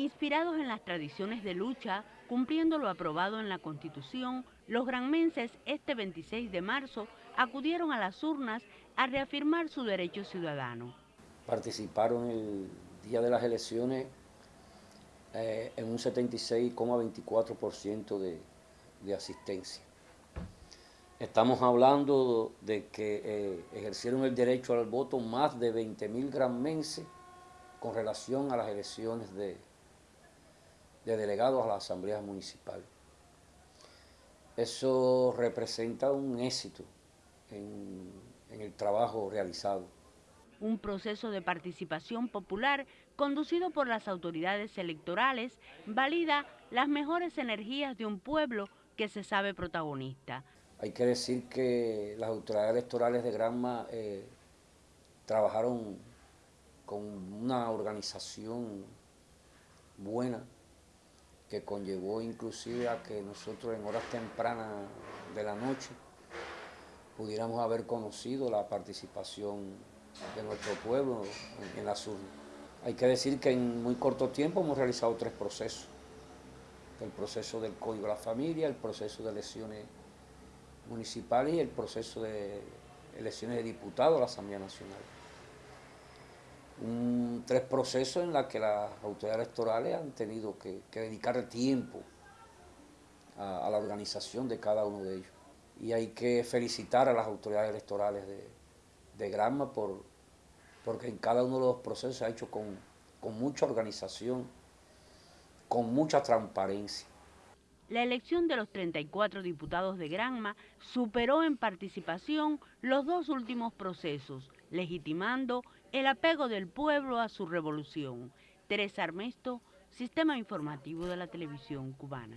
Inspirados en las tradiciones de lucha, cumpliendo lo aprobado en la Constitución, los granmenses este 26 de marzo acudieron a las urnas a reafirmar su derecho ciudadano. Participaron el día de las elecciones eh, en un 76,24% de, de asistencia. Estamos hablando de que eh, ejercieron el derecho al voto más de 20.000 granmenses con relación a las elecciones de, de delegados a la Asamblea Municipal. Eso representa un éxito en, en el trabajo realizado. Un proceso de participación popular conducido por las autoridades electorales valida las mejores energías de un pueblo que se sabe protagonista. Hay que decir que las autoridades electorales de Granma eh, trabajaron con una organización buena, que conllevó inclusive a que nosotros en horas tempranas de la noche pudiéramos haber conocido la participación de nuestro pueblo en, la sur. Hay que decir que en muy corto tiempo hemos realizado tres procesos. El proceso del Código de la Familia, el proceso de elecciones municipales y el proceso de elecciones de diputados a la Asamblea Nacional tres procesos en los que las autoridades electorales han tenido que, dedicar tiempo a, la organización de cada uno de ellos. Y hay que felicitar a las autoridades electorales de, Granma por, porque en cada uno de los procesos se ha hecho con, con mucha organización, con mucha transparencia. La elección de los 34 diputados de Granma superó en participación los dos últimos procesos, legitimando el apego del pueblo a su revolución. Teresa Armesto, Sistema Informativo de la Televisión Cubana.